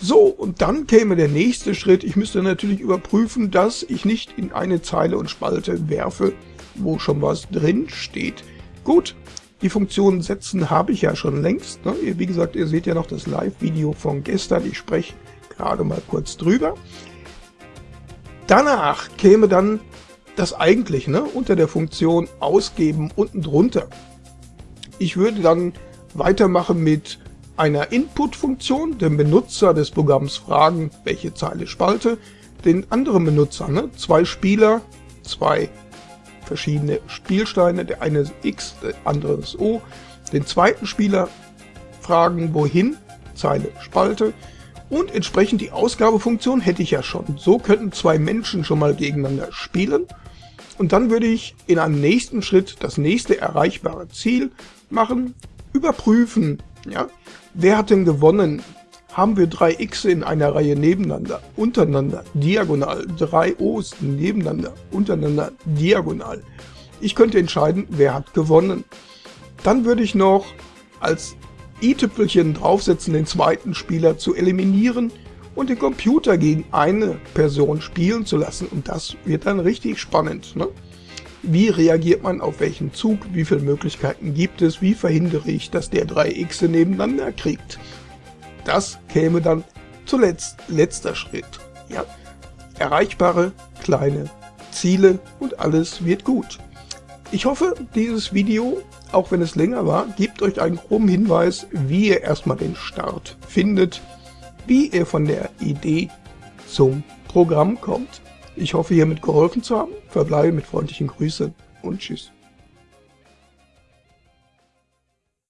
So, und dann käme der nächste Schritt. Ich müsste natürlich überprüfen, dass ich nicht in eine Zeile und Spalte werfe, wo schon was drin steht. Gut, die Funktion setzen habe ich ja schon längst. Ne? Wie gesagt, ihr seht ja noch das Live-Video von gestern. Ich spreche gerade mal kurz drüber. Danach käme dann das eigentliche, ne? unter der Funktion ausgeben unten drunter. Ich würde dann weitermachen mit einer Input-Funktion, dem Benutzer des Programms fragen, welche Zeile spalte, den anderen Benutzer, ne? zwei Spieler, zwei verschiedene Spielsteine, der eine ist X, der andere ist O. Den zweiten Spieler fragen, wohin, Zeile, Spalte. Und entsprechend die Ausgabefunktion hätte ich ja schon. So könnten zwei Menschen schon mal gegeneinander spielen. Und dann würde ich in einem nächsten Schritt das nächste erreichbare Ziel machen, überprüfen, ja, wer hat denn gewonnen, haben wir drei X in einer Reihe nebeneinander, untereinander, diagonal, drei O's nebeneinander, untereinander, diagonal. Ich könnte entscheiden, wer hat gewonnen. Dann würde ich noch als i-Tüpfelchen draufsetzen, den zweiten Spieler zu eliminieren und den Computer gegen eine Person spielen zu lassen. Und das wird dann richtig spannend. Ne? Wie reagiert man auf welchen Zug? Wie viele Möglichkeiten gibt es? Wie verhindere ich, dass der drei X nebeneinander kriegt? Das käme dann zuletzt letzter Schritt. Ja, erreichbare kleine Ziele und alles wird gut. Ich hoffe, dieses Video, auch wenn es länger war, gibt euch einen groben Hinweis, wie ihr erstmal den Start findet, wie ihr von der Idee zum Programm kommt. Ich hoffe, hiermit geholfen zu haben. Verbleibe mit freundlichen Grüßen und Tschüss.